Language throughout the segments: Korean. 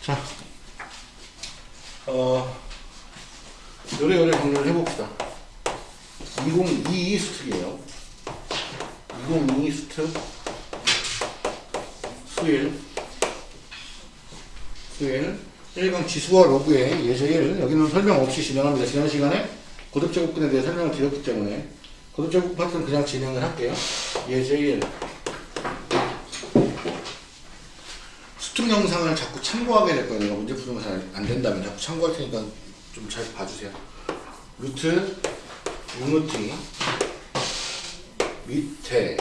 자, 어, 요래 요래 정리를 해봅시다. 2022 수특이에요. 2022 수특, 수일, 수일, 1강 지수와 로그의 예제 1, 여기는 설명 없이 진행합니다. 지난 시간에 고듭제곱근에 대해 설명을 드렸기 때문에 고듭제곱 파트는 그냥 진행을 할게요. 예제 1. 수특 영상을 자꾸 참고하게 될 거예요. 내가 문제 푸는 거 잘 안 된다면 자꾸 참고할 테니까 좀 잘 봐주세요. 루트 6루트 밑에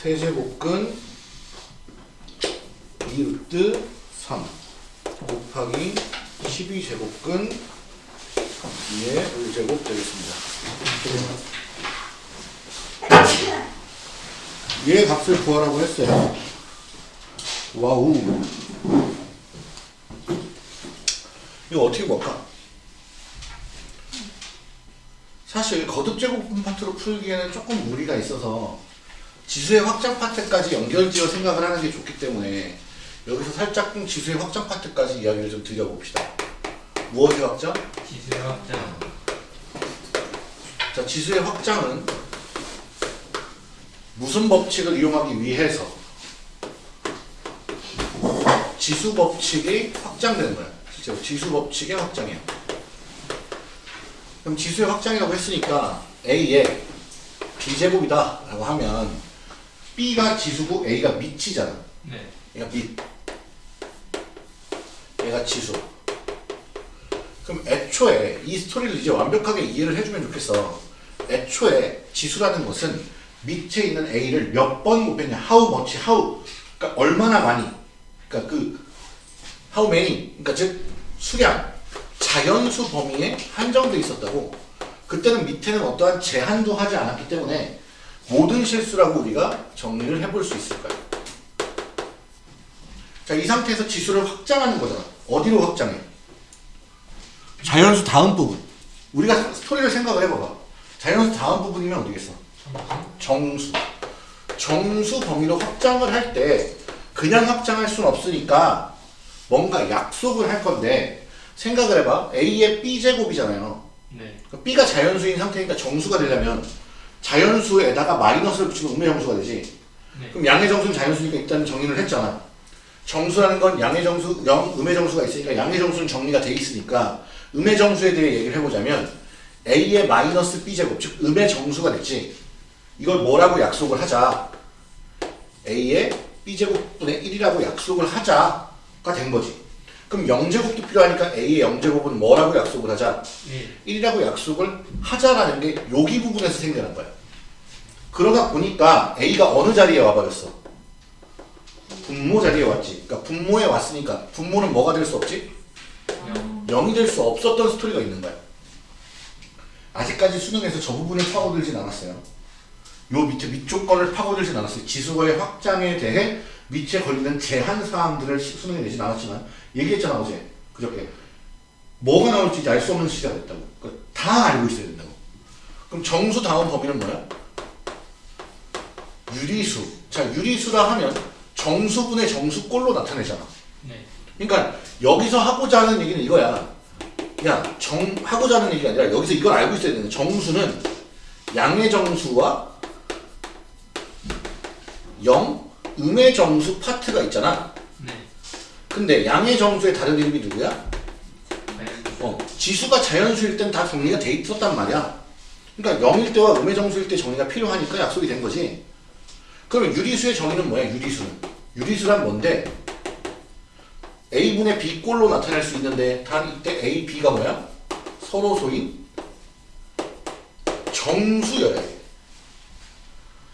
세제곱근 2루트 3 곱하기 12제곱근 2의 1제곱 되겠습니다. 얘 값을 구하라고 했어요. Wow. 이거 어떻게 볼까? 사실 거듭제곱근 파트로 풀기에는 조금 무리가 있어서 지수의 확장 파트까지 연결지어 생각을 하는 게 좋기 때문에 여기서 살짝 지수의 확장 파트까지 이야기를 좀 드려봅시다. 무엇의 확장? 지수의 확장 자, 지수의 확장은 무슨 법칙을 이용하기 위해서 지수 법칙이 확장되는 거야. 실제로 지수 법칙의 확장이야. 그럼 지수의 확장이라고 했으니까 A의 B제곱이다 라고 하면 B가 지수고 A가 밑이잖아. 네 얘가 밑. 얘가 지수. 그럼 애초에 이 스토리를 이제 완벽하게 이해를 해주면 좋겠어. 애초에 지수라는 것은 밑에 있는 A를 몇 번 곱했냐. how much, how. 그러니까 얼마나 많이. 그러니까 그 how many. 그러니까 즉 수량. 자연수 범위에 한정돼 있었다고. 그때는 밑에는 어떠한 제한도 하지 않았기 때문에 모든 실수라고 우리가 정리를 해볼 수 있을 거야. 자, 이 상태에서 지수를 확장하는 거잖아. 어디로 확장해? 자연수 다음 부분. 우리가 스토리를 생각을 해봐봐. 자연수 다음 부분이면 어디겠어? 정수. 정수 범위로 확장을 할 때 그냥 확장할 수는 없으니까 뭔가 약속을 할 건데 생각을 해봐. A의 B제곱이잖아요. 네. 그러니까 B가 자연수인 상태니까 정수가 되려면 자연수에다가 마이너스를 붙이면 음의 정수가 되지. 네. 그럼 양의 정수는 자연수니까 일단 정의를 했잖아. 정수라는 건 양의 정수, 0, 음의 정수가 있으니까 양의 정수는 정리가 돼 있으니까 음의 정수에 대해 얘기를 해보자면 a의 마이너스 b제곱, 즉 음의 정수가 됐지. 이걸 뭐라고 약속을 하자. a의 b제곱분의 1이라고 약속을 하자가 된 거지. 그럼 0제곱도 필요하니까 a의 0제곱은 뭐라고 약속을 하자. 1 1이라고 약속을 하자라는 게 여기 부분에서 생겨난 거야. 그러다 보니까 A가 어느 자리에 와버렸어? 분모 자리에 왔지. 그러니까 분모에 왔으니까 분모는 뭐가 될 수 없지? 0 0이 될 수 없었던 스토리가 있는 거야. 아직까지 수능에서 저 부분을 파고들진 않았어요. 요 밑에 밑쪽 거를 파고들진 않았어요. 지수의 확장에 대해 밑에 걸리는 제한 사항들을 시- 수능에 내진 않았지만 얘기했잖아 어제 그저께 뭐가 나올지 알 수 없는 시대가 됐다고. 그러니까 다 알고 있어야 된다고. 그럼 정수 다음 범위는 뭐야? 유리수. 자 유리수라 하면 정수분의 정수꼴로 나타내잖아. 네. 그러니까 여기서 하고자 하는 얘기는 이거야. 야, 정 하고자 하는 얘기가 아니라 여기서 이걸 알고 있어야 되는 정수는 양의 정수와 영, 음의 정수 파트가 있잖아. 네. 근데 양의 정수의 다른 이름이 누구야? 네. 어, 지수가 자연수일 땐 다 정리가 돼 있었단 말이야. 그러니까 0일 때와 음의 정수일 때 정리가 필요하니까 약속이 된 거지. 그러면 유리수의 정의는 뭐야? 유리수는. 유리수란 뭔데? A분의 B꼴로 나타낼 수 있는데 단 이때 A, B가 뭐야? 서로 소인 정수여야 해.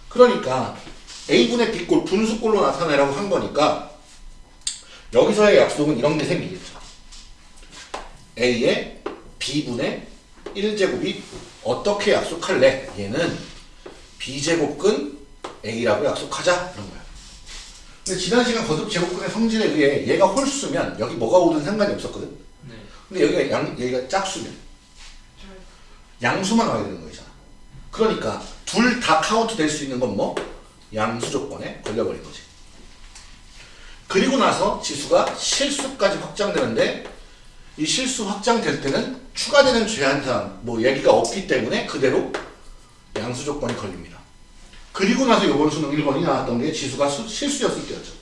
그러니까 A분의 B꼴 분수꼴로 나타내라고 한 거니까 여기서의 약속은 이런 게 생기겠죠. A의 B분의 1제곱이 어떻게 약속할래? 얘는 B제곱근 A라고 약속하자 이런 거야. 근데 지난 시간 거듭 제곱근의 성질에 의해 얘가 홀수면 여기 뭐가 오든 상관이 없었거든. 네. 근데 여기가 양, 여기가 짝수면 양수만 와야 되는 거잖아. 그러니까 둘 다 카운트 될 수 있는 건 뭐? 양수 조건에 걸려버린 거지. 그리고 나서 지수가 실수까지 확장되는데 이 실수 확장될 때는 추가되는 제한사항 뭐 얘기가 없기 때문에 그대로 양수 조건이 걸립니다. 그리고 나서 이번 수능 1번이 나왔던 게 지수가 수- 실수였을 때였죠.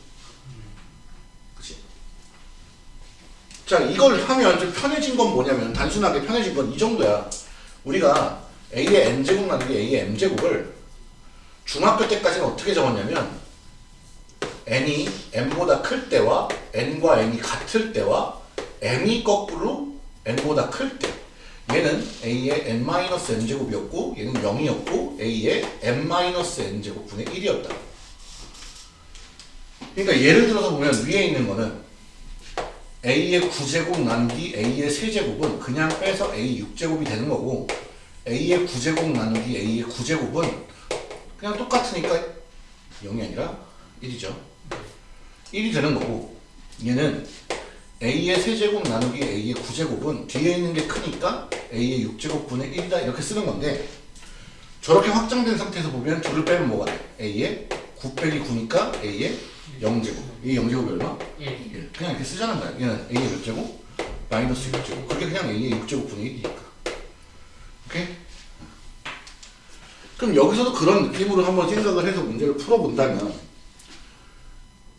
그치? 자 이걸 하면 좀 편해진 건 뭐냐면 단순하게 편해진 건 이 정도야. 우리가 A의 N제곱 나누기 A의 M제곱을 중학교 때까지는 어떻게 적었냐면 n이 m보다 클 때와 n과 n이 같을 때와 m이 거꾸로 n보다 클 때. 얘는 a의 n-n제곱이었고 얘는 0이었고 a의 m-n제곱 분의 1이었다. 그러니까 예를 들어서 보면 위에 있는 거는 a의 9제곱 나누기 a의 세제곱은 그냥 빼서 a 6제곱이 되는 거고 a의 9제곱 나누기 a의 9제곱은 그냥 똑같으니까 0이 아니라 1이죠. 1이 되는 거고 얘는 a의 세제곱 나누기 a의 9제곱은 뒤에 있는 게 크니까 a의 6제곱분의 1이다 이렇게 쓰는 건데 저렇게 확장된 상태에서 보면 둘을 빼면 뭐가 돼? a의 9 빼기 9니까 a의 0제곱 이 0제곱이 얼마? 1 1 그냥 이렇게 쓰자는 거야 얘는 a의 몇 제곱? 마이너스 6제곱 그게 그냥 a의 6제곱분의 1이니까 오케이? 그럼 여기서도 그런 느낌으로 한번 생각을 해서 문제를 풀어본다면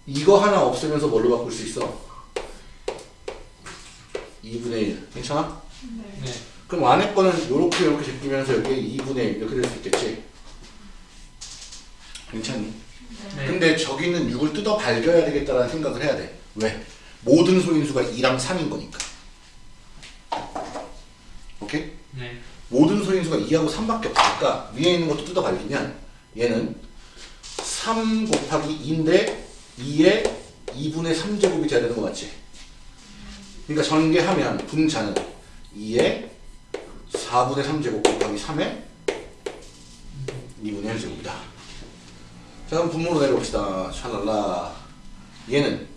이거 하나 없애면서 뭘로 바꿀 수 있어? 2분의 1 괜찮아? 네 그럼 안에 거는 요렇게 요렇게 제끼면서 여기에 2분의 1 이렇게 될 수 있겠지? 괜찮니? 네. 근데 저기는 6을 뜯어 발겨야 되겠다라는 생각을 해야 돼. 왜? 모든 소인수가 2랑 3인 거니까. 오케이? 네 모든 소인수가 2하고 3밖에 없으니까 위에 있는 것도 뜯어 발리면 얘는 3 곱하기 2인데 2에 2분의 3제곱이 돼야 되는 거 맞지? 그러니까 전개하면 분자는 2에 4분의 3제곱 곱하기 3에 2분의 1제곱이다. 자 그럼 분모로 내려봅시다. 샬랄라 얘는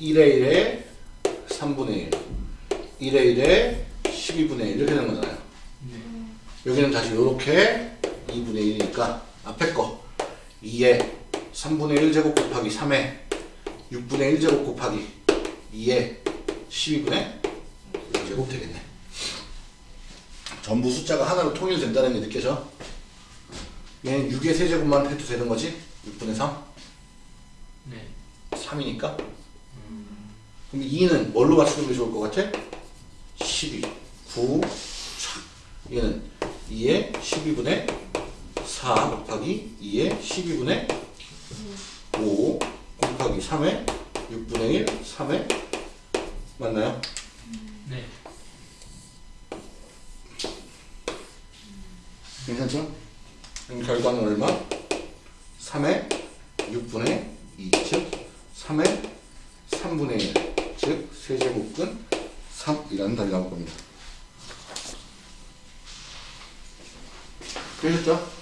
1에 1에 3분의 1 1에 1에 12분의 1 이렇게 되는 거잖아요. 네 여기는 다시 이렇게 2분의 1이니까 앞에 거 2에 3분의 1제곱 곱하기 3에 6분의 1제곱 곱하기 2에 12분의 1제곱 되겠네. 전부 숫자가 하나로 통일된다는 게 느껴져? 얘는 6의 세제곱만 해도 되는 거지? 6분의 3? 네 3이니까? 그럼 2는 뭘로 맞추는 게 좋을 것 같아? 12, 9, 촥. 얘는 2의 12분의 4 곱하기 2의 12분의 5 곱하기 3의 6분의 1, 3의 맞나요? 네 괜찮죠? 결과는 얼마? 3의 6분의 2, 즉 3의 3분의 1, 즉 세제곱근 3이라는 답이 나올 겁니다. 되셨죠?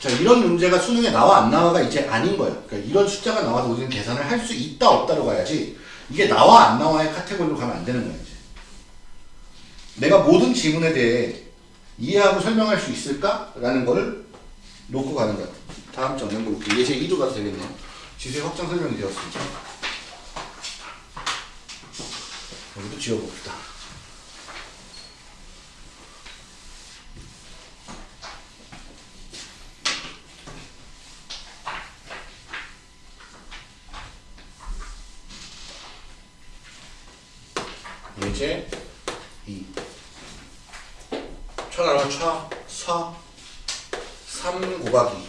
네 자, 이런 문제가 수능에 나와 안 나와가 이제 아닌 거예요. 그러니까 이런 숫자가 나와서 우리는 계산을 할 수 있다 없다로 가야지 이게 나와 안 나와의 카테고리로 가면 안 되는 거야 이제. 내가 모든 지문에 대해 이해하고 설명할 수 있을까? 라는 거를 놓고 가는 거야. 다음 장 연구 예제 2로 가도 되겠네요. 지수의 확장 설명이 되었습니다. 여기도 지워봅시다. 예제 2 천하라 차, 사, 3 곱하기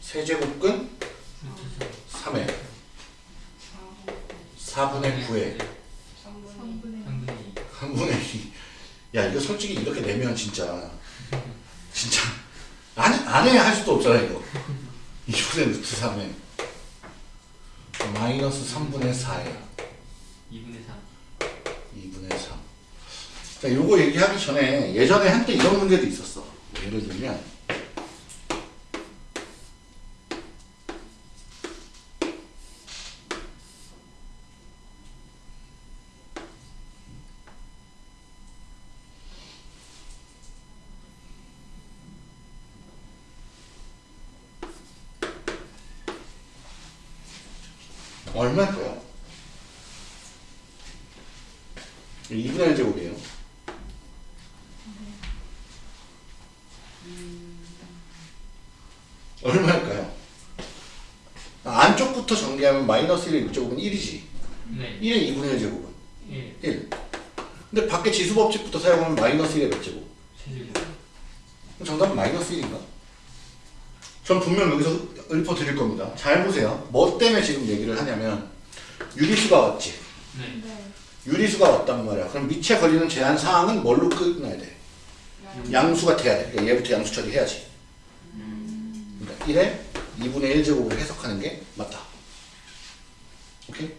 세제곱근 3에 4분의 9에 3분의 2한 분의 2. 야 이거 솔직히 이렇게 내면 진짜 진짜 안, 안 해야 할 수도 없잖아 이거. 2분의 루트 3에 마이너스 3분의 4에 2분의 3 2분의 3. 자, 요거 얘기하기 전에 예전에 한때 이런 문제도 있었어. 예를 들면 얼마일까요? 2분의 1 제곱이에요. 얼마일까요? 아, 안쪽부터 전개하면 마이너스 1의 6제곱은 1이지. 네. 1의 2분의 1 제곱은 1. 1. 근데 밖에 지수 법칙부터 사용하면 마이너스 1의 몇 제곱? 그럼 정답은 마이너스 1인가? 전 분명 여기서 읊어 드릴 겁니다. 잘 보세요. 뭐 때문에 지금 얘기를 하냐면 유리수가 왔지. 네. 유리수가 왔단 말이야. 그럼 밑에 걸리는 제한 사항은 뭘로 끝나야 돼? 양수가 돼야 돼. 그러니까 얘부터 양수 처리해야지. 그러니까 1에 2분의 1제곱을 해석하는 게 맞다. 오케이?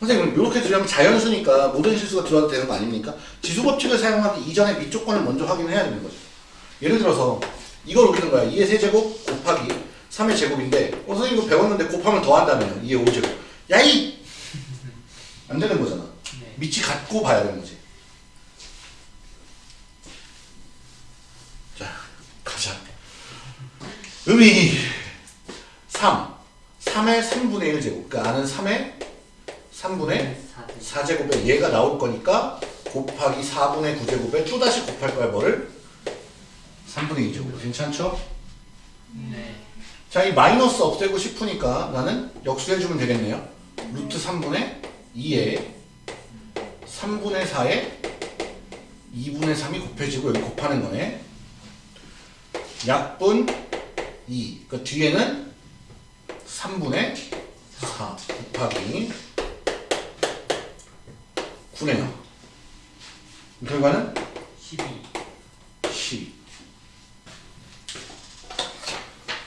선생님 그럼 이렇게 들으면 자연수니까 모든 실수가 들어와도 되는 거 아닙니까? 지수 법칙을 사용하기 이전에 밑 조건을 먼저 확인해야 되는 거죠. 예를 들어서 이걸 우리는 거야. 2의 세제곱 곱하기 3의 제곱인데 어 선생님 이거 배웠는데 곱하면 더 한다면 2의 5제곱. 야이! 안 되는 거잖아. 네. 밑이 같고 봐야 되는 거지. 자, 가자. 음이 3. 3의 3분의 1제곱. 그러니까 아는 3의 3분의 4제곱에 얘가 나올 거니까 곱하기 4분의 9제곱에 또 다시 곱할 거야 뭐를? 3분의 2제곱. 괜찮죠? 네. 자, 이 마이너스 없애고 싶으니까 나는 역수해주면 되겠네요. 루트 3분의 2에 3분의 4에 2분의 3이 곱해지고 여기 곱하는 거네. 약분 2. 그 뒤에는 3분의 4 곱하기 9네요. 결과는 12. 10.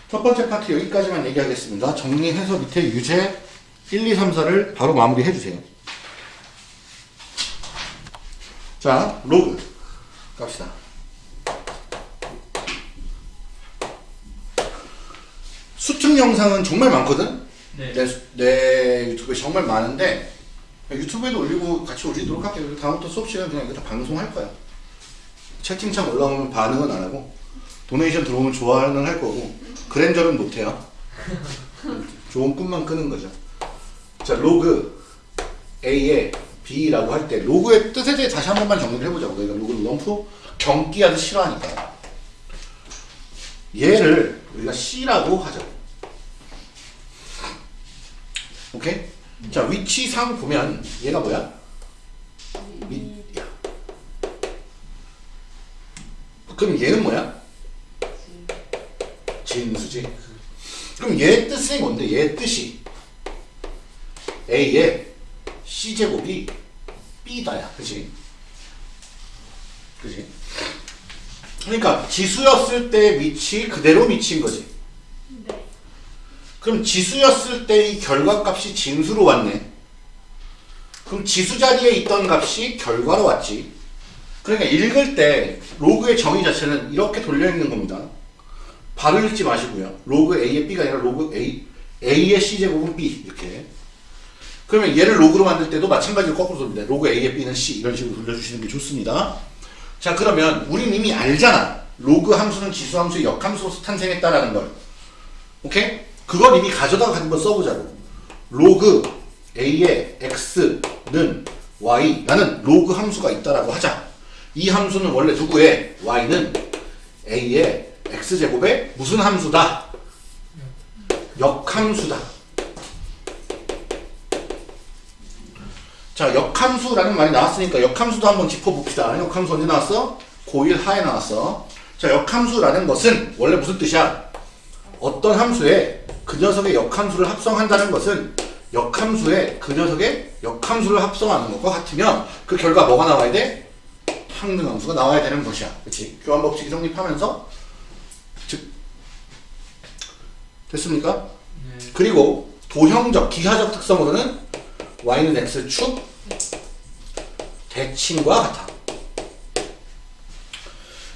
첫 번째 파트 여기까지만 얘기하겠습니다. 정리해서 밑에 유제 1, 2, 3, 4를 바로 마무리해 주세요. 자, 로그 갑시다. 영상은 정말 많거든? 네. 내, 수- 내 유튜브에 정말 많은데 유튜브에도 올리고 같이 올리도록 할게요. 다음부터 수업 시간 그냥 이거 다 방송할 거야. 채팅창 올라오면 반응은 안 하고 도네이션 들어오면 좋아는 할 거고 그랜저는 못 해요. 좋은 꿈만 끄는 거죠. 자 로그 A에 B라고 할 때 로그의 뜻에 대해 다시 한 번만 정리를 해보자고. 너희가 로그를 너무 경기하듯 싫어하니까. 얘를 우리가 C라고 하자고. 오케이? 자 위치상 보면 얘가 뭐야? 위, 그럼 얘는 뭐야? 진수지. 그럼 얘 뜻이 뭔데? 얘 뜻이 A의 C제곱이 B다야. 그치? 그치? 그러니까 지수였을 때 밑이 그대로 밑인 거지. 네. 그럼 지수였을 때의 결과값이 진수로 왔네. 그럼 지수 자리에 있던 값이 결과로 왔지. 그러니까 읽을 때 로그의 정의 자체는 이렇게 돌려 있는 겁니다. 바로 읽지 마시고요. 로그 A의 B가 아니라 로그 A, A의 C제곱은 B 이렇게. 그러면 얘를 로그로 만들 때도 마찬가지로 거꾸로 돌립니다. 로그 A의 B는 C 이런 식으로 돌려주시는 게 좋습니다. 자 그러면 우린 이미 알잖아. 로그 함수는 지수 함수의 역함수로서 탄생했다라는 걸. 오케이? 그걸 이미 가져다가 한번 써보자고. 로그 A의 X는 Y라는 로그 함수가 있다라고 하자. 이 함수는 원래 누구의 Y는 A의 X제곱의 무슨 함수다? 역함수다. 자, 역함수라는 말이 나왔으니까 역함수도 한번 짚어봅시다. 역함수 언제 나왔어? 고1 하에 나왔어. 자, 역함수라는 것은 원래 무슨 뜻이야? 어떤 함수에 그 녀석의 역함수를 합성한다는 것은 역함수에 그 녀석의 역함수를 합성하는 것과 같으면 그 결과 뭐가 나와야 돼? 항등함수가 나와야 되는 것이야. 그치? 교환법칙이 성립하면서 즉 됐습니까? 네. 그리고 도형적, 기하적 특성으로는 y는 x축 대칭과 같아.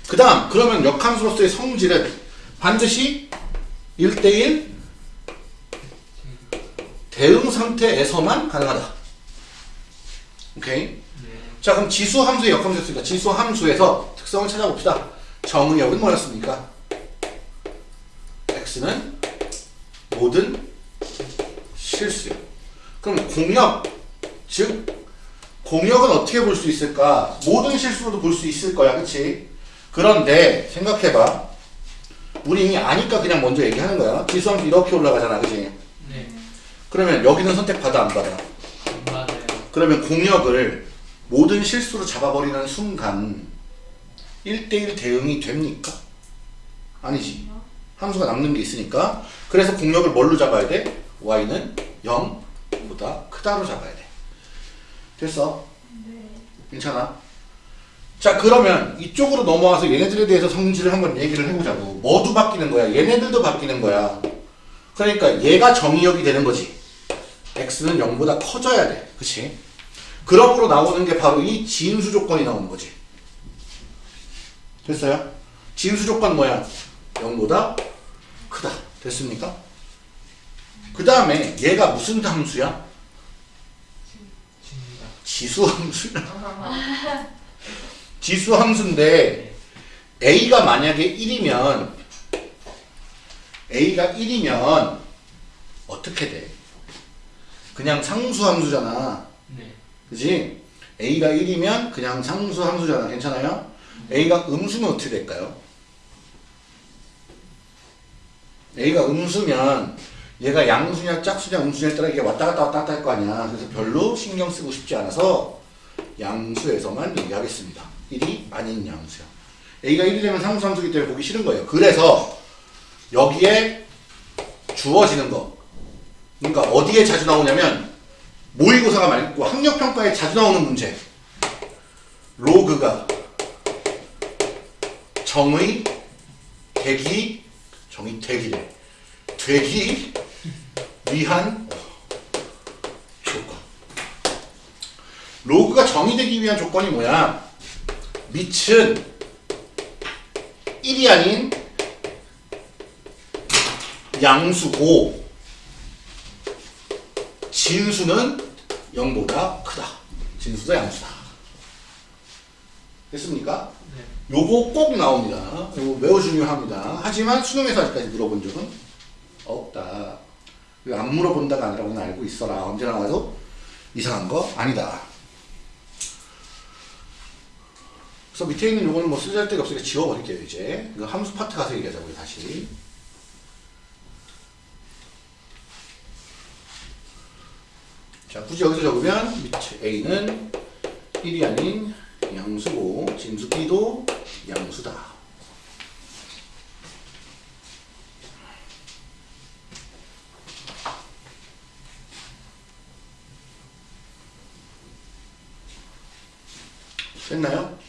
그 다음 그러면 역함수로서의 성질은 반드시 1대1 대응 상태에서만 가능하다. 오케이? 네. 자 그럼 지수 함수의 역함수였으니까 지수 함수에서 특성을 찾아봅시다. 정의역은 뭐였습니까? x는 모든 실수요. 그럼 공역, 즉 공역은 어떻게 볼 수 있을까? 모든 실수로도 볼 수 있을 거야, 그치? 그런데 생각해봐. 우리 이미 아니까 그냥 먼저 얘기하는 거야. 지수함수 이렇게 올라가잖아, 그치? 네. 그러면 여기는 선택 받아 안 받아? 맞아요. 그러면 공역을 모든 실수로 잡아버리는 순간 1대1 대응이 됩니까? 아니지. 함수가 남는 게 있으니까. 그래서 공역을 뭘로 잡아야 돼? y는 0보다 크다로 잡아야 돼. 됐어? 괜찮아? 자 그러면 이쪽으로 넘어와서 얘네들에 대해서 성질을 한번 얘기를 해보자고. 뭐도 바뀌는 거야? 얘네들도 바뀌는 거야. 그러니까 얘가 정의역이 되는 거지. x는 0보다 커져야 돼. 그치? 그러므로 나오는 게 바로 이 진수 조건이 나오는 거지. 됐어요? 진수 조건 뭐야? 0보다 크다. 됐습니까? 그 다음에 얘가 무슨 함수야? 지수 함수야. 지수 함수인데 a가 만약에 1이면 a가 1이면 어떻게 돼? 그냥 상수 함수잖아. 네. 그지? a가 1이면 그냥 상수 함수잖아. 괜찮아요? a가 음수면 어떻게 될까요? a가 음수면 얘가 양수냐 짝수냐 음수냐에 따라 이게 왔다 갔다 왔다 갔다 할 거 아니야. 그래서 별로 신경 쓰고 싶지 않아서 양수에서만 얘기하겠습니다. 1이 아닌 양수야. a가 1이 되면 상수 함수기 때문에 보기 싫은 거예요. 그래서 여기에 주어지는 거. 그러니까 어디에 자주 나오냐면 모의고사가 말고 학력평가에 자주 나오는 문제. 로그가 정의 되기 정의 되기래 되기 위한 조건. 로그가 정의되기 위한 조건이 뭐야? 밑은 1이 아닌 양수고 진수는 0보다 크다. 진수도 양수다. 됐습니까? 네. 요거 꼭 나옵니다. 요거 매우 중요합니다. 하지만 수능에서 아직까지 물어본 적은 없다. 안 물어본다가 아니라 오늘 알고 있어라. 언제 나 와도 이상한 거 아니다. 그래서 밑에 있는 요거는 뭐 쓰잘데가 없으니까 지워버릴게요, 이제. 이거 함수 파트 가서 얘기하자고요, 다시. 자, 굳이 여기서 적으면 밑에 A는 1이 아닌 양수고 진수 B도 양수다. 됐나요?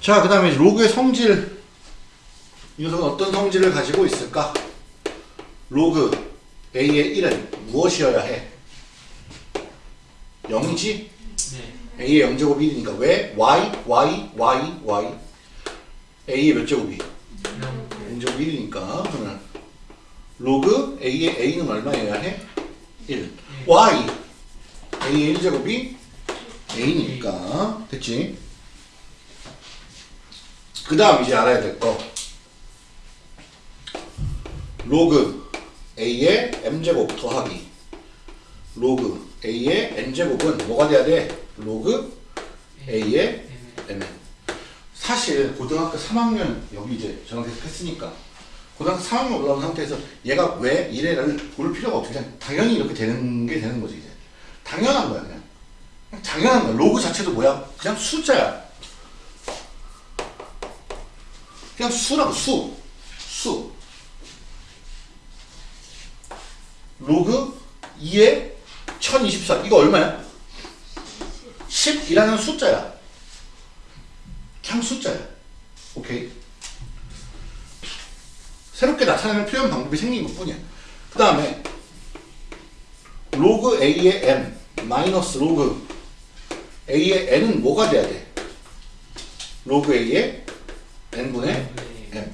자, 그 다음에 로그의 성질. 이 녀석은 어떤 성질을 가지고 있을까? 로그 A의 1은 무엇이어야 해? 0이지? 네. A의 0제곱이 1이니까 왜? Why, why, why, why? A의 몇 제곱이? 영. 0제곱 1이니까 그러면 로그 A의 A는 얼마여야 해? 1 Why? A의 1제곱이 A니까 됐지? 그 다음 이제 알아야 될 거. 로그 A의 M제곱 더하기. 로그 A의 N제곱은 뭐가 돼야 돼? 로그 A의. MN. 사실 고등학교 3학년 여기 이제 계속 했으니까 고등학교 3학년 올라온 상태에서 얘가 왜 이래를 볼 필요가 없지 그냥 당연히 이렇게 되는 게 되는 거지 이제. 당연한 거야 그냥. 그냥 당연한 거야. 로그 자체도 뭐야? 그냥 숫자야 그냥 수라고 수수 로그 2에 1024 이거 얼마야? 10이라는 숫자야. 그냥 숫자야. 오케이. 새롭게 나타내는 표현 방법이 생긴 것 뿐이야. 그 다음에 로그 a의 m 마이너스 로그 a의 n은 뭐가 돼야 돼? 로그 a의 n분의 네. m.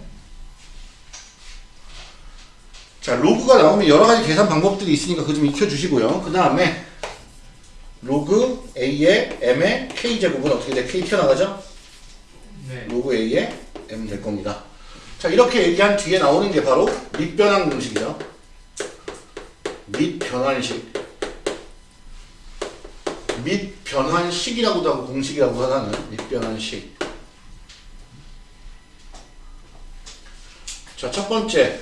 자, 로그가 나오면 여러 가지 계산 방법들이 있으니까 그거 좀 익혀주시고요. 그 다음에 로그 a의 m의 k 제곱은 어떻게 돼? k 튀어나가죠? 네. 로그 a의 m 될 겁니다. 자, 이렇게 얘기한 뒤에 나오는 게 바로 밑변환 공식이죠. 밑 변환식 밑 변환식이라고도 하고 공식이라고 하다는 밑 변환식 자, 첫 번째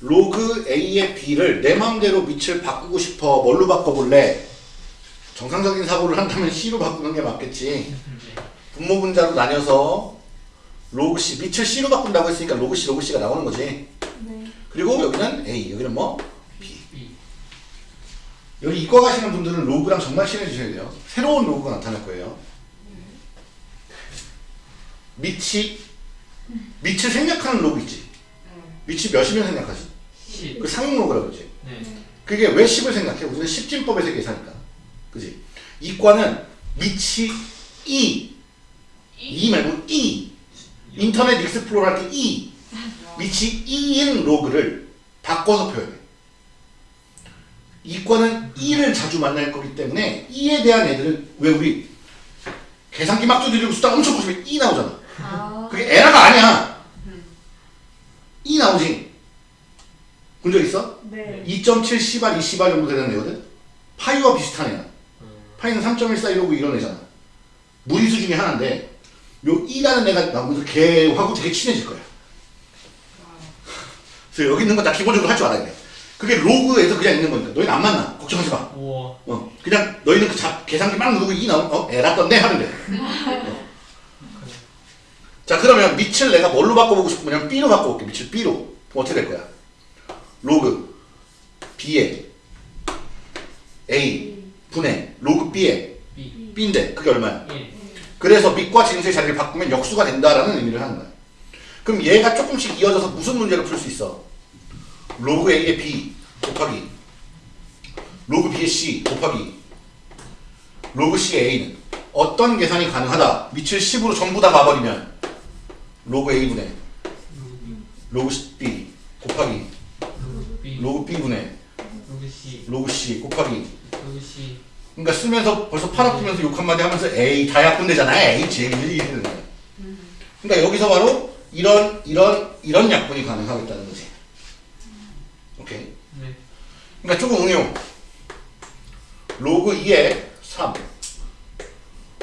로그 A의 B를 내 맘대로 밑을 바꾸고 싶어 뭘로 바꿔볼래? 정상적인 사고를 한다면 C로 바꾸는 게 맞겠지 네. 분모 분자로 나뉘어서 로그 C 밑을 C로 바꾼다고 했으니까 로그 C 로그 C가 나오는 거지 네. 그리고 여기는 A 여기는 뭐? B B. 여기 이과 가시는 분들은 로그랑 정말 친해지셔야 돼요 새로운 로그가 나타날 거예요 밑이 밑을 생략하는 로그 있지 밑이 몇이면 생략하지 10. 그 상용 로그라고 그러지 네. 그게 왜 10을 생각해? 우리는 10진법에서 계산하니까. 그지? 이과는 밑이 E. E 말고 E. 인터넷 익스플로러 할 때 E. 밑이 E인 로그를 바꿔서 표현해. 이과는 E를 자주 만날 거기 때문에 E에 대한 애들은 왜 우리 계산기 막 두드리고 수다 엄청 보시면 E 나오잖아. 아. 그게 에러가 아니야. E 나오지. 본 적 있어? 네. 2.7 시발 2 시발 정도 되는 애거든? 파이와 비슷한 애야. 음. 파이는 3.14 이러고 이런 애잖아. 무리수 중에 하나인데 요 2라는 애가 나오면서 걔하고 되게 친해질 거야. 그래서 여기 있는 건 다 기본적으로 할 줄 알아야 돼. 그게 로그에서 그냥 있는 거니까 너희는 안 만나. 걱정하지 마. 우와. 어, 그냥 너희는 그 잡, 계산기 막 누르고 2 나오면 어? 에라 떴네 하면 돼. 어. 자 그러면 밑을 내가 뭘로 바꿔보고 싶으면 B로 바꿔볼게. 밑을 B로. 그럼 어떻게 될 거야? 로그 B에 A 분의 로그 B에 B. B인데 그게 얼마야? 1. 그래서 밑과 진수의 자리를 바꾸면 역수가 된다라는 의미를 하는 거야. 그럼 얘가 조금씩 이어져서 무슨 문제를 풀 수 있어? 로그 A의 B 곱하기 로그 B의 C 곱하기 로그 C의 A는 어떤 계산이 가능하다? 밑을 10으로 전부 다 봐버리면 로그 A분의 로그 B 곱하기 로그 B. B분의 로그 C. 곱하기. 그러니까 쓰면서 벌써 팔 아프면서 욕 한마디 하면서 에이 다 약분되잖아 에이 제일 되는 거야 그러니까 여기서 바로 이런 이런 이런 약분이 가능하겠다는 거지 오케이 네. 그러니까 조금 응용 로그 2에 3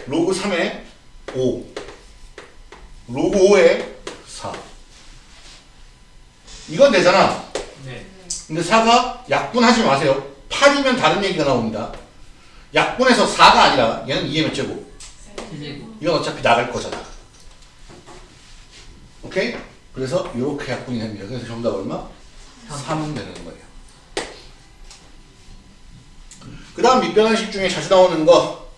로그 3에 5 로그 5에 4 이건 되잖아 네. 근데 4가 약분하지 마세요 8이면 다른 얘기가 나옵니다 약분해서 4가 아니라 얘는 2의 몇 제곱. 이건 어차피 나갈 거잖아. 오케이? 그래서 이렇게 약분이 됩니다. 그래서 정답 얼마? 3은 되는 거예요. 그 다음 밑변환식 중에 자주 나오는 거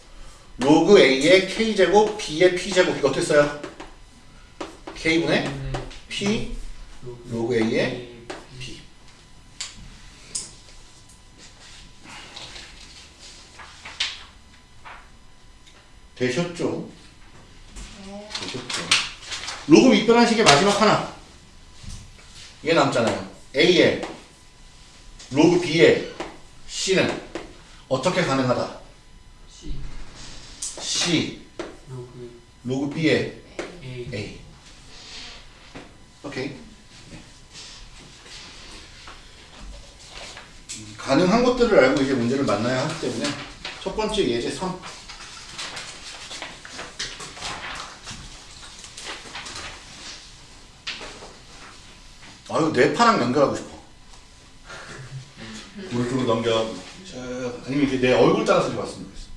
로그 A의 K제곱, B의 P제곱 이거 써요? K분의 네. P, 로그 A의 P 되셨죠? 되셨죠? 로그 밑변환식의 마지막 하나 이게 남잖아요. A의 로그 B의 C는 어떻게 가능하다? C. C 로그 로그 B의 A. A 오케이. 네. 음, 가능한 것들을 알고 이제 문제를 만나야 하기 때문에 첫 번째 예제 3 아유 내 파랑 연결하고 싶어. 오른쪽으로 넘겨. 자, 아니면 이렇게 내 얼굴 따라서 왔으면 좋겠어.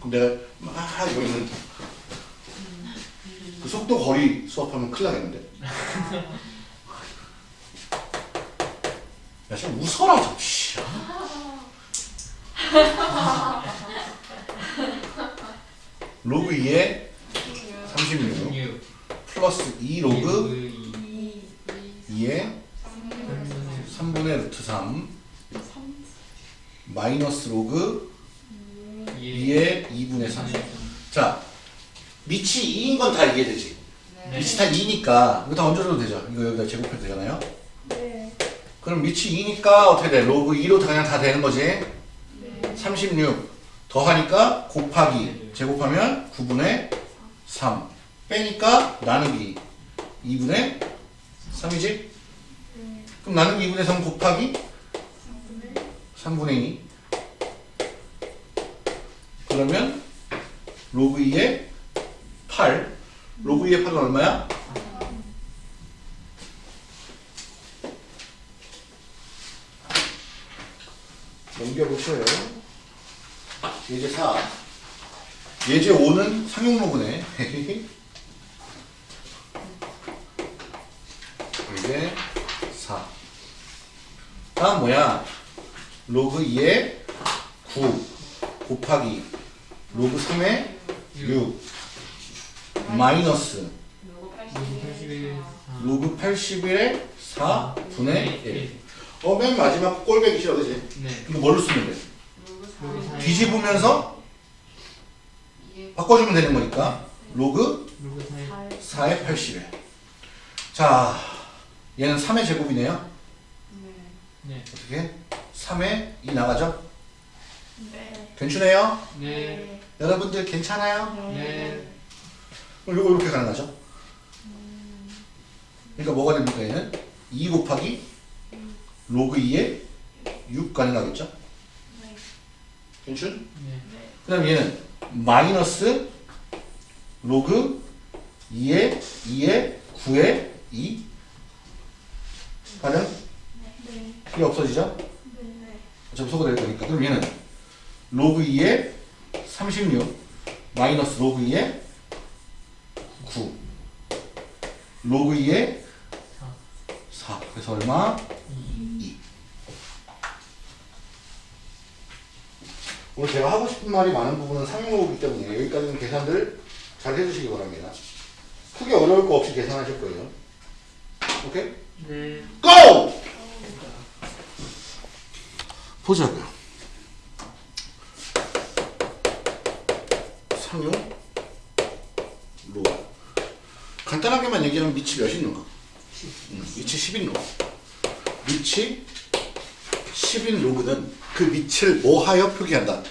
그럼 내가 막 이러면 그 속도 거리 수업하면 큰일 나겠는데 야 지금 웃어라 좀 씨. 로그 2에 36 6. 플러스 2 로그 로그 2. 2에 3분의 루트 3 마이너스 로그 2에 2분의 3 자, 밑이 2인 건 다 이해되지? 네. 밑이 다 2니까 이거 다 얹어줘도 되죠? 이거 여기다 제곱해도 되잖아요? 네. 그럼 밑이 2니까 어떻게 돼? 로그 2로 다 그냥 다 되는 거지? 36 더하니까 곱하기 제곱하면 9분의 3 빼니까 나누기 2분의 3이지? 그럼 나누기 2분의 3 곱하기 3분의 2 그러면 로그 2의 8 로그 2의 8은 얼마야? 넘겨보셔요. 예제 4 예제 5는 상용 로그네. 예제 4 다음 뭐야? 로그 2의 9 곱하기 로그 3의 6 마이너스 로그 81 로그 81의 4분의 1 어, 맨 마지막 꼴배기 싫어 그지? 네 이거 뭘로 쓰면 돼? 로그 4 뒤집으면서 바꿔주면 되는 거니까 로그 로그 4 4의 81 자, 얘는 3의 제곱이네요 네 어떻게? 3의 2 나가죠? 괜찮아요? 네 여러분들 괜찮아요? 네 그럼 이렇게 가능하죠? 그러니까 뭐가 됩니까 얘는? 2 곱하기 로그 2의 6 가능하겠죠? 괜찮? 네그 다음 얘는 마이너스 로그 2의 2의 9의 2 가능? 이게 없어지죠? 접속을 될 거니까 그럼 얘는 로그 2의 36 마이너스 로그 2의 9 로그 2의 4 그래서 얼마? 2 오늘 제가 하고 싶은 말이 많은 부분은 상용어이기 때문에 여기까지는 계산들 잘 해주시기 바랍니다 크게 어려울 거 없이 계산하실 거예요 오케이? 네 Go! 보자고요. 상용 간단하게만 얘기하면 밑이 몇 있는 거? 음, 밑이 10인 로. 밑이 10인 로그는 그 밑을 뭐 하여 표기한다?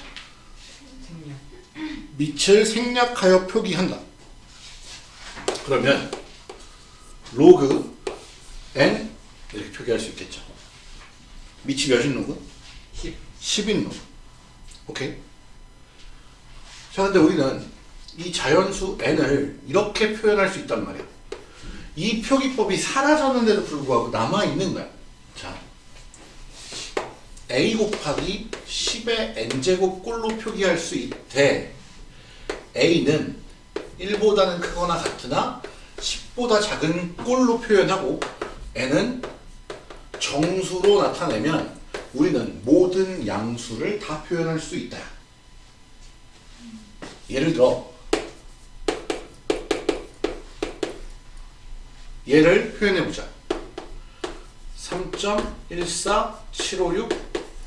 밑을 생략하여 표기한다. 그러면 로그 n 이렇게 표기할 수 있겠죠. 밑이 몇인 로그? 10 10인 놈. 오케이? 자, 근데 우리는 이 자연수 n을 이렇게 표현할 수 있단 말이야. 이 표기법이 사라졌는데도 불구하고 남아있는 거야. 자, a 곱하기 10의 n제곱 꼴로 표기할 수 있대. a는 1보다는 크거나 같으나 10보다 작은 꼴로 표현하고 n은 정수로 나타내면 우리는 모든 양수를 다 표현할 수 있다. 예를 들어 얘를 표현해 보자. 3.14756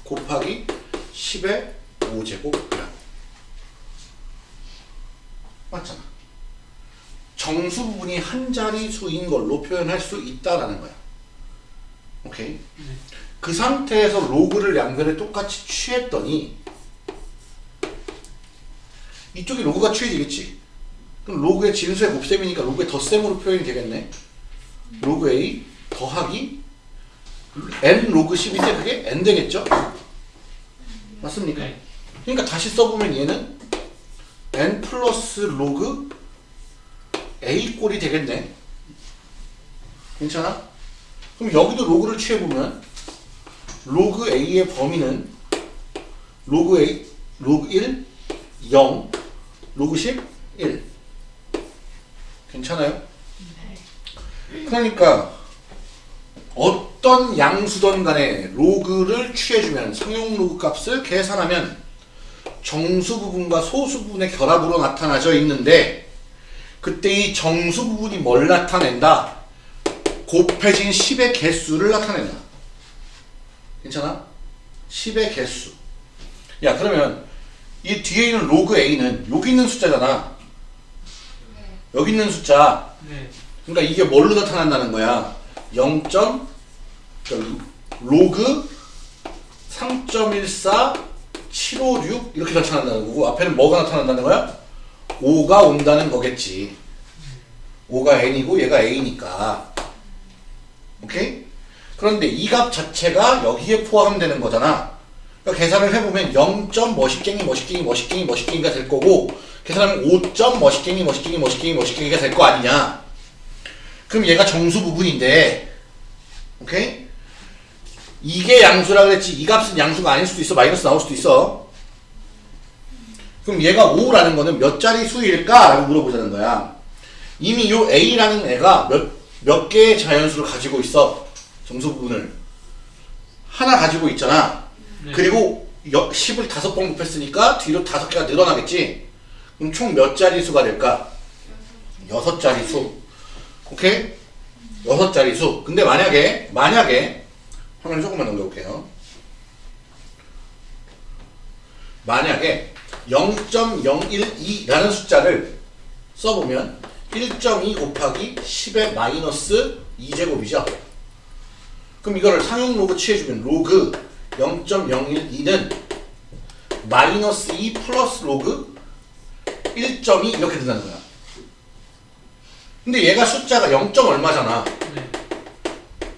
곱하기 10의 5제곱이라고. 맞잖아. 정수 부분이 한 자리 수인 걸로 표현할 수 있다라는 거야. 오케이? 네. 그 상태에서 로그를 양변에 똑같이 취했더니 이쪽이 로그가 취해지겠지. 그럼 로그의 진수의 곱셈이니까 로그의 덧셈으로 표현이 되겠네. 로그 A 더하기 n 로그 10인데 그게 n 되겠죠? 맞습니까? 네. 그러니까 다시 써보면 얘는 n 플러스 로그 a 꼴이 되겠네. 괜찮아? 그럼 여기도 로그를 취해보면 로그 a의 범위는 로그 a, 로그 1, 0, 로그 10, 1. 괜찮아요? 그러니까 어떤 양수든 간에 로그를 취해주면 상용 로그 값을 계산하면 정수 부분과 소수 부분의 결합으로 나타나져 있는데 그때 이 정수 부분이 뭘 나타낸다? 곱해진 10의 개수를 나타낸다. 괜찮아? 10의 개수. 야 그러면 이 뒤에 있는 로그 a는 여기 있는 숫자잖아. 여기 있는 숫자. 네 그러니까 이게 뭘로 나타난다는 거야? 0. 그러니까 로그 3.14756 이렇게 나타난다는 거고 앞에는 뭐가 나타난다는 거야? 5가 온다는 거겠지. 5가 n이고 얘가 a니까. 오케이? 그런데 이 값 자체가 여기에 포함되는 거잖아. 그러니까 계산을 해보면 0점 머시갱이 머시갱이 머시갱이 머시갱이가 될 거고 계산하면 5점 머시갱이 머시갱이 머시갱이 머시갱이가 될 거 아니냐 그럼 얘가 정수 부분인데 오케이? 이게 양수라 그랬지. 이 값은 양수가 아닐 수도 있어. 마이너스 나올 수도 있어. 그럼 얘가 5라는 거는 몇 자리 수일까? 라고 물어보자는 거야. 이미 요 A라는 애가 몇, 몇 개의 자연수를 가지고 있어. 정수 부분을. 하나 가지고 있잖아. 네. 그리고 여, 10을 다섯 번 곱했으니까 뒤로 다섯 개가 늘어나겠지? 그럼 총 몇 자리 수가 될까? 여섯 자리 수 오케이? 여섯 자리 수. 근데 만약에 만약에 화면 조금만 넘겨볼게요. 만약에 0.012라는 숫자를 써보면 1.2 곱하기 10의 마이너스 2제곱이죠? 그럼 이거를 상용 로그 취해주면 로그 0.012는 마이너스 2 플러스 로그 1.2 이렇게 된다는 거야 근데 얘가 숫자가 0. 얼마잖아 네.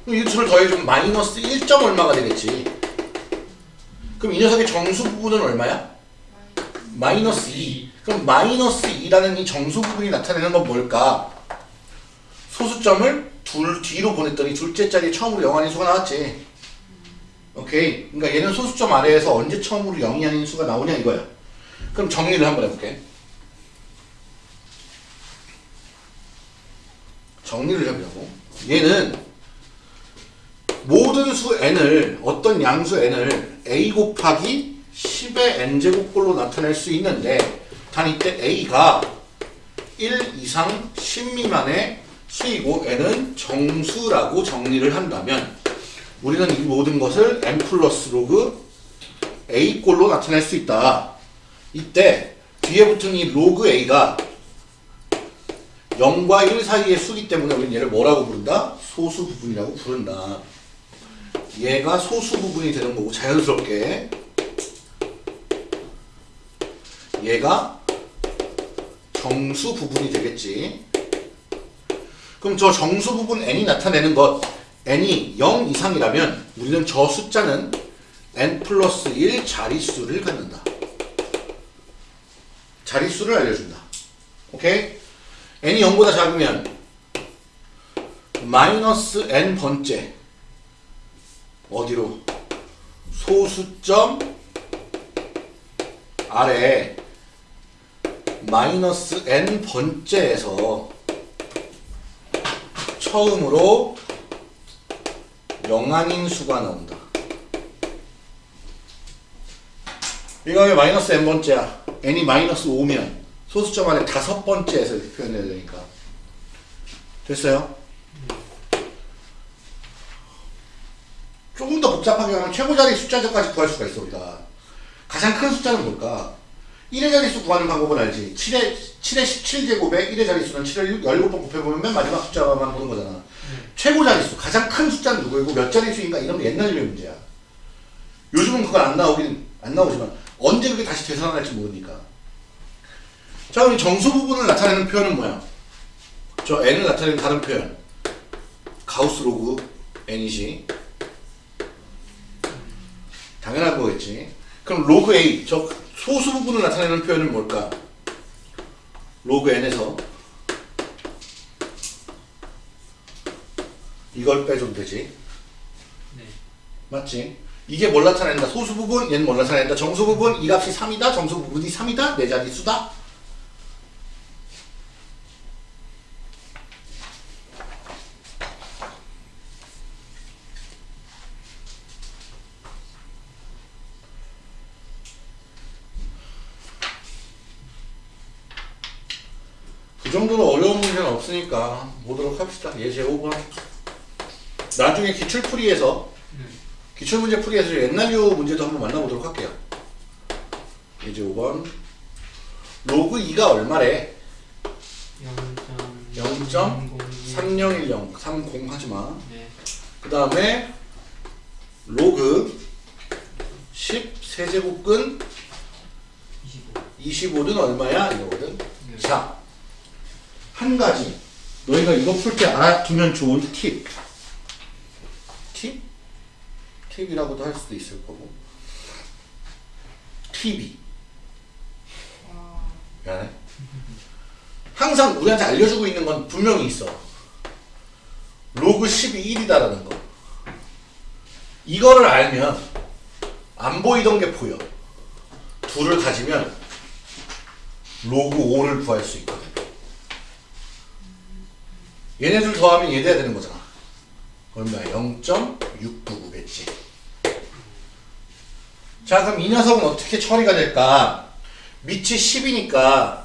그럼 이 수를 더해주면 마이너스 1. 얼마가 되겠지. 그럼 이 녀석의 정수 부분은 얼마야? 마이너스 2. 그럼 마이너스 2라는 이 정수 부분이 나타내는 건 뭘까? 소수점을 둘 뒤로 보냈더니 둘째 자리에 처음으로 0 아닌 수가 나왔지. 오케이. 그러니까 얘는 소수점 아래에서 언제 처음으로 0이 아닌 수가 나오냐 이거야. 그럼 정리를 한번 해볼게. 정리를 해보자고. 얘는 모든 수 n을 어떤 양수 n을 a 곱하기 10의 n제곱꼴로 나타낼 수 있는데 단 이때 a가 1 이상 10 미만의 수이고 n은 정수라고 정리를 한다면 우리는 이 모든 것을 n 플러스 로그 a꼴로 나타낼 수 있다. 이때 뒤에 붙은 이 로그 a가 0과 1 사이의 수기 때문에 우리는 얘를 뭐라고 부른다? 소수 부분이라고 부른다. 얘가 소수 부분이 되는 거고 자연스럽게 얘가 정수 부분이 되겠지. 그럼 저 정수 부분 n이 나타내는 것 n이 0 이상이라면 우리는 저 숫자는 n 플러스 1 자릿수를 갖는다. 자릿수를 알려준다. 오케이? N이 0보다 작으면 마이너스 n 번째 어디로? 소수점 아래 마이너스 n 번째에서 처음으로 0 아닌 수가 나온다. 이거 왜 마이너스 n 번째야? n이 마이너스 5면 소수점 안에 다섯 번째에서 이렇게 표현해야 되니까. 됐어요? 조금 더 복잡하게 하면 최고 자리 숫자까지 구할 수가 있어 우리가. 가장 큰 숫자는 뭘까? 1의 자릿수 구하는 방법은 알지? 7의, 7의 17제곱에 1의 자릿수는 7을 17번 곱해보면 맨 마지막 숫자만 보는 거잖아. 최고 자릿수 가장 큰 숫자는 누구이고 몇 자릿수인가? 이런 게 옛날 일의 문제야. 요즘은 그건 안 나오긴 안 나오지만 언제 그게 다시 되살아날지 모르니까 자 그럼 이 정수 부분을 나타내는 표현은 뭐야? 저 n을 나타내는 다른 표현 가우스 로그 n이지 당연한 거겠지. 그럼 로그 A, 저 소수 부분을 나타내는 표현은 뭘까? 로그 n에서 이걸 빼줘도 되지. 네. 맞지? 이게 뭘 나타낸다? 소수 부분, 얘는 뭘 나타낸다? 정수 부분, 이 값이 3이다? 정수 부분이 3이다? 네 자리 수다? 정도로 어려운 문제는 없으니까 보도록 합시다. 예제 5번. 나중에 기출풀이에서 네. 기출문제 풀이에서 옛날류 문제도 한번 만나보도록 할게요. 예제 5번. 로그 2가 얼마래? 0.3010 30 하지마. 네. 그 다음에 로그 10 세제곱근 25. 25는 얼마야? 이거거든. 네. 자, 한 가지 너희가 이거 풀 때 알아두면 좋은 팁. 팁? 팁이라고도 할 수도 있을 거고. 12. 와. 미안해. 항상 우리한테 알려주고 있는 건 분명히 있어. 로그 10이 1이다라는 거. 이거를 알면 안 보이던 게 보여. 둘을 가지면 로그 5를 구할 수 있거든. 얘네 들 더하면 얘 돼야 되는 거잖아. 얼마야? 0.699겠지. 자, 그럼 이 녀석은 어떻게 처리가 될까? 밑이 10이니까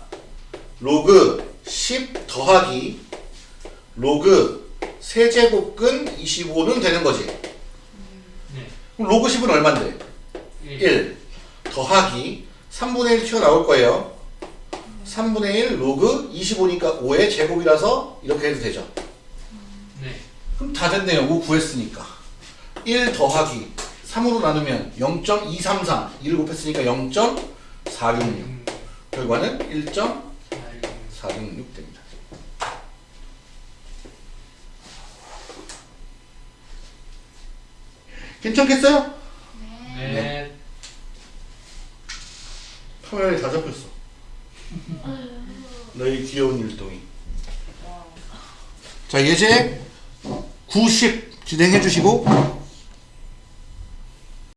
로그 10 더하기 로그 세제곱근 25는 되는 거지. 네. 그럼 로그 10은 얼만데? 1. 1 더하기 3분의 1 튀어나올 거예요. 3분의 1 로그 25니까 5의 제곱이라서 이렇게 해도 되죠. 네. 그럼 다 됐네요. 5 구했으니까. 1 더하기 3으로 나누면 0.233 1을 곱했으니까 0.466 음. 결과는 1.466 잘. 됩니다. 괜찮겠어요? 네. 카메라에 다 잡혔어. 너희 귀여운 일동이. 자, 예제 90 진행해 주시고